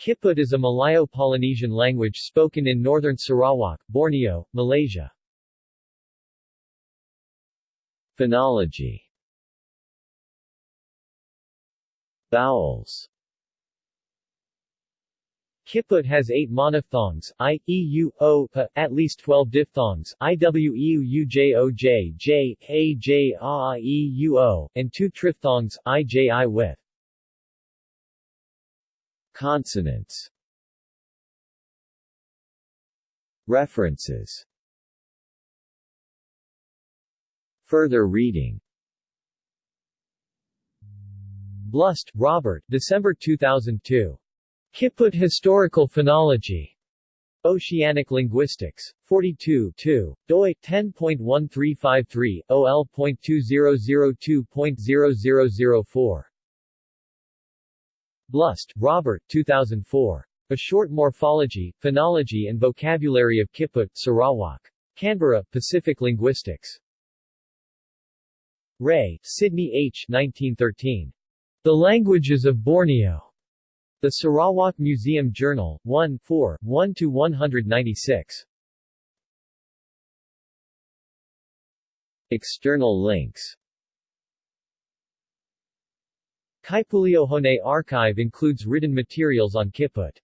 Kiput is a Malayo-Polynesian language spoken in northern Sarawak, Borneo, Malaysia. Phonology Vowels Kiput has eight monophthongs, i, e, u, o, p, at least 12 diphthongs, i, w, e, u, u, j, o, j, j, a, j, a, e, u, o, and two triphthongs, i, j, i with. Consonants References Further reading Blust, Robert December 2002. Kiput Historical Phonology. Oceanic Linguistics. 42 2. doi 10.1353, OL.2002.0004. Blust, Robert 2004. A Short Morphology, Phonology and Vocabulary of Kiput, Sarawak. Canberra, Pacific Linguistics. Ray, Sidney H. 1913. The Languages of Borneo. The Sarawak Museum Journal, 1 4, 1-196. External links Kaipuliohone archive includes written materials on Kiput.